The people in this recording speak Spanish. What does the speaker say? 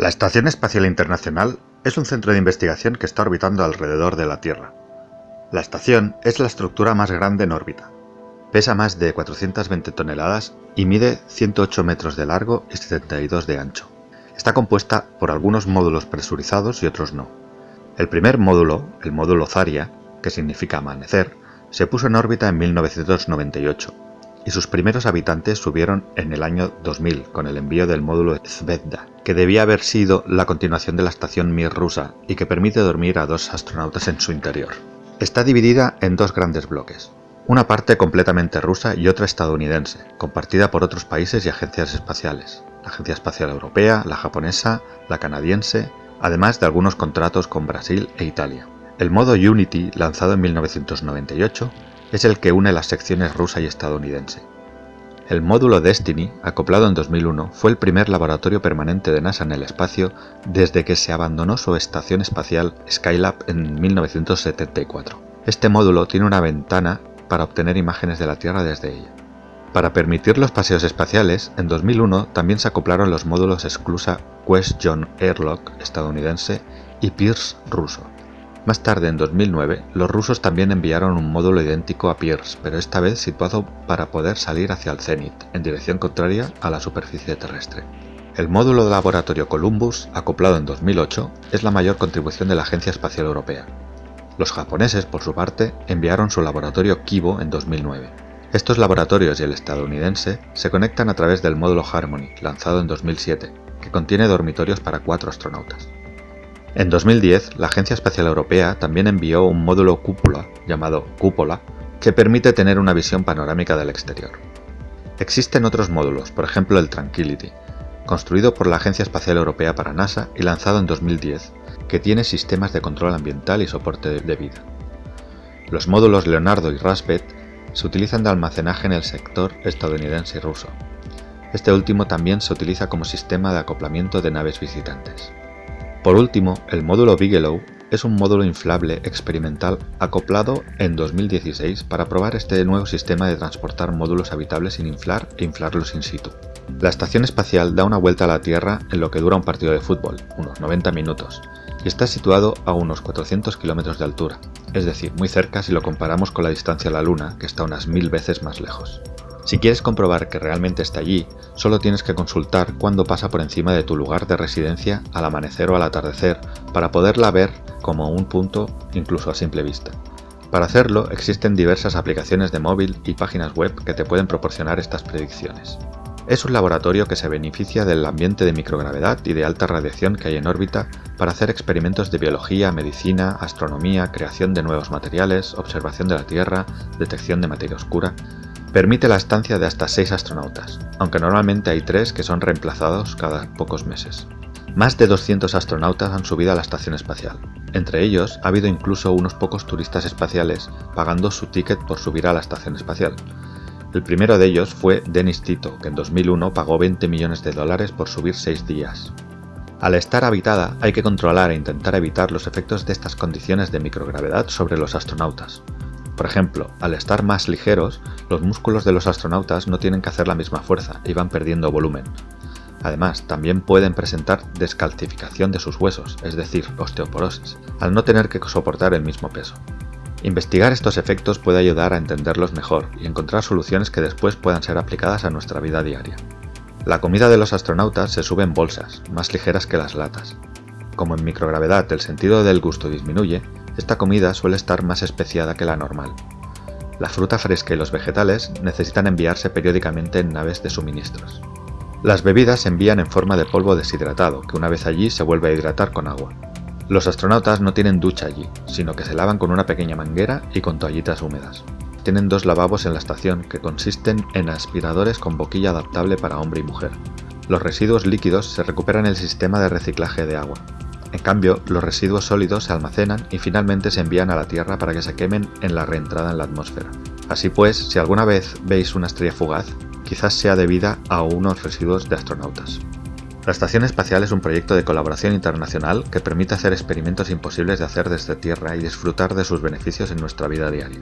La Estación Espacial Internacional es un centro de investigación que está orbitando alrededor de la Tierra. La estación es la estructura más grande en órbita. Pesa más de 420 toneladas y mide 108 metros de largo y 72 de ancho. Está compuesta por algunos módulos presurizados y otros no. El primer módulo, el módulo Zarya, que significa amanecer, se puso en órbita en 1998 y sus primeros habitantes subieron en el año 2000 con el envío del módulo Zvezda, que debía haber sido la continuación de la estación Mir rusa y que permite dormir a dos astronautas en su interior. Está dividida en dos grandes bloques, una parte completamente rusa y otra estadounidense, compartida por otros países y agencias espaciales, la Agencia Espacial Europea, la japonesa, la canadiense, además de algunos contratos con Brasil e Italia. El modo Unity, lanzado en 1998, es el que une las secciones rusa y estadounidense. El módulo Destiny, acoplado en 2001, fue el primer laboratorio permanente de NASA en el espacio desde que se abandonó su estación espacial Skylab en 1974. Este módulo tiene una ventana para obtener imágenes de la Tierra desde ella. Para permitir los paseos espaciales, en 2001 también se acoplaron los módulos Exclusa Quest John Airlock estadounidense y Pierce ruso. Más tarde, en 2009, los rusos también enviaron un módulo idéntico a Pierce, pero esta vez situado para poder salir hacia el cenit, en dirección contraria a la superficie terrestre. El módulo de laboratorio Columbus, acoplado en 2008, es la mayor contribución de la Agencia Espacial Europea. Los japoneses, por su parte, enviaron su laboratorio Kibo en 2009. Estos laboratorios y el estadounidense se conectan a través del módulo Harmony, lanzado en 2007, que contiene dormitorios para cuatro astronautas. En 2010, la Agencia Espacial Europea también envió un módulo cúpula, llamado Cúpula, que permite tener una visión panorámica del exterior. Existen otros módulos, por ejemplo el Tranquility, construido por la Agencia Espacial Europea para NASA y lanzado en 2010, que tiene sistemas de control ambiental y soporte de vida. Los módulos Leonardo y Raspet se utilizan de almacenaje en el sector estadounidense y ruso. Este último también se utiliza como sistema de acoplamiento de naves visitantes. Por último, el módulo Bigelow es un módulo inflable experimental acoplado en 2016 para probar este nuevo sistema de transportar módulos habitables sin inflar e inflarlos in situ. La estación espacial da una vuelta a la Tierra en lo que dura un partido de fútbol, unos 90 minutos, y está situado a unos 400 kilómetros de altura, es decir, muy cerca si lo comparamos con la distancia a la Luna, que está unas mil veces más lejos. Si quieres comprobar que realmente está allí, solo tienes que consultar cuándo pasa por encima de tu lugar de residencia al amanecer o al atardecer para poderla ver como un punto incluso a simple vista. Para hacerlo existen diversas aplicaciones de móvil y páginas web que te pueden proporcionar estas predicciones. Es un laboratorio que se beneficia del ambiente de microgravedad y de alta radiación que hay en órbita para hacer experimentos de biología, medicina, astronomía, creación de nuevos materiales, observación de la Tierra, detección de materia oscura, Permite la estancia de hasta 6 astronautas, aunque normalmente hay 3 que son reemplazados cada pocos meses. Más de 200 astronautas han subido a la estación espacial. Entre ellos ha habido incluso unos pocos turistas espaciales pagando su ticket por subir a la estación espacial. El primero de ellos fue Dennis Tito, que en 2001 pagó 20 millones de dólares por subir 6 días. Al estar habitada hay que controlar e intentar evitar los efectos de estas condiciones de microgravedad sobre los astronautas. Por ejemplo, al estar más ligeros, los músculos de los astronautas no tienen que hacer la misma fuerza y van perdiendo volumen. Además, también pueden presentar descalcificación de sus huesos, es decir, osteoporosis, al no tener que soportar el mismo peso. Investigar estos efectos puede ayudar a entenderlos mejor y encontrar soluciones que después puedan ser aplicadas a nuestra vida diaria. La comida de los astronautas se sube en bolsas, más ligeras que las latas. Como en microgravedad el sentido del gusto disminuye, esta comida suele estar más especiada que la normal. La fruta fresca y los vegetales necesitan enviarse periódicamente en naves de suministros. Las bebidas se envían en forma de polvo deshidratado, que una vez allí se vuelve a hidratar con agua. Los astronautas no tienen ducha allí, sino que se lavan con una pequeña manguera y con toallitas húmedas. Tienen dos lavabos en la estación que consisten en aspiradores con boquilla adaptable para hombre y mujer. Los residuos líquidos se recuperan en el sistema de reciclaje de agua. En cambio, los residuos sólidos se almacenan y finalmente se envían a la Tierra para que se quemen en la reentrada en la atmósfera. Así pues, si alguna vez veis una estrella fugaz, quizás sea debida a unos residuos de astronautas. La Estación Espacial es un proyecto de colaboración internacional que permite hacer experimentos imposibles de hacer desde Tierra y disfrutar de sus beneficios en nuestra vida diaria.